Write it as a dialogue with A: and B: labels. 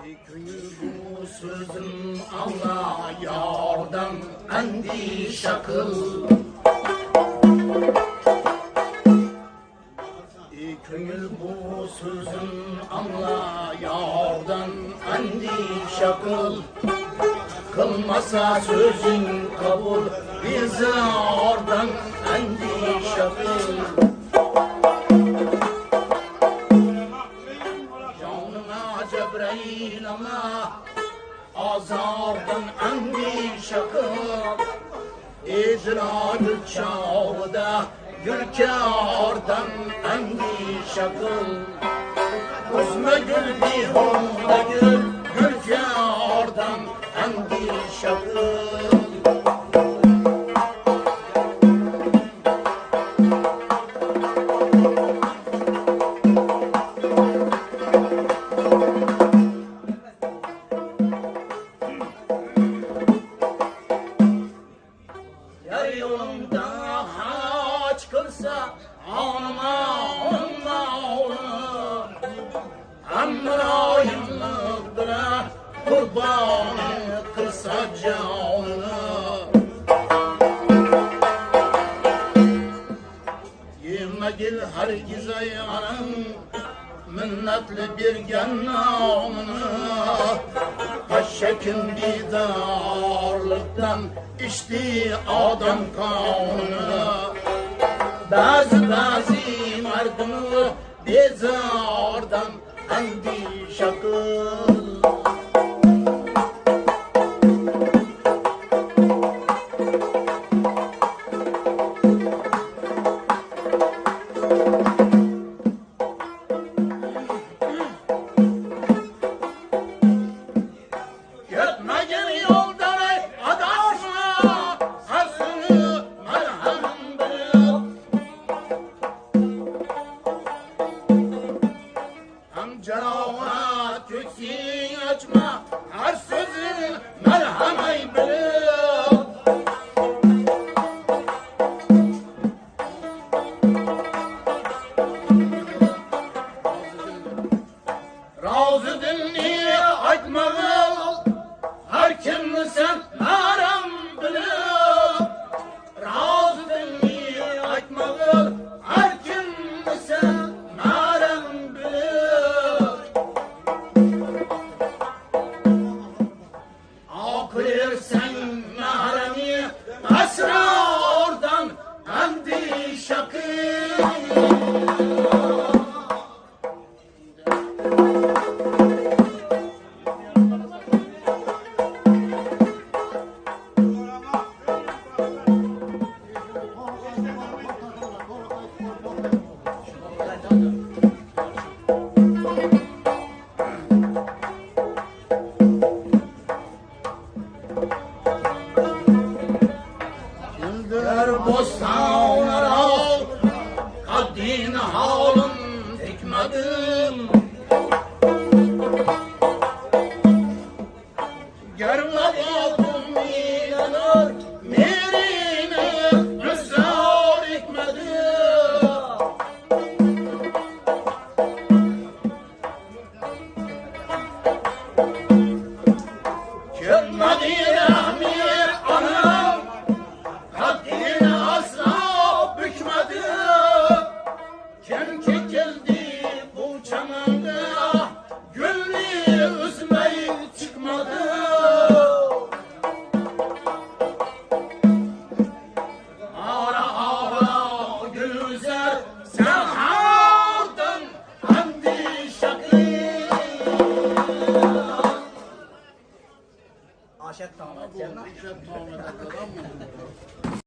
A: bu sözüm Allah yardan endi şakıl. Köngül bu sözüm Allah yardan endi şakıl. Kılmasa sözün kabul bizi oradan endi şakıl. Kıl İdrak çağda Gülkardan endişe kıl Kuzma gül bihunda gül Gülkardan endişe kıl gel hergiz ayağın Minnetli bir gennamını Haşekin didarlıktan içti adam kanını Bazı bazı merdimi bezardan endişe kıl Gitmegin love. Kim çekildi bu
B: Aşet tamam.
C: Bu işe tamam eder, tamam mı?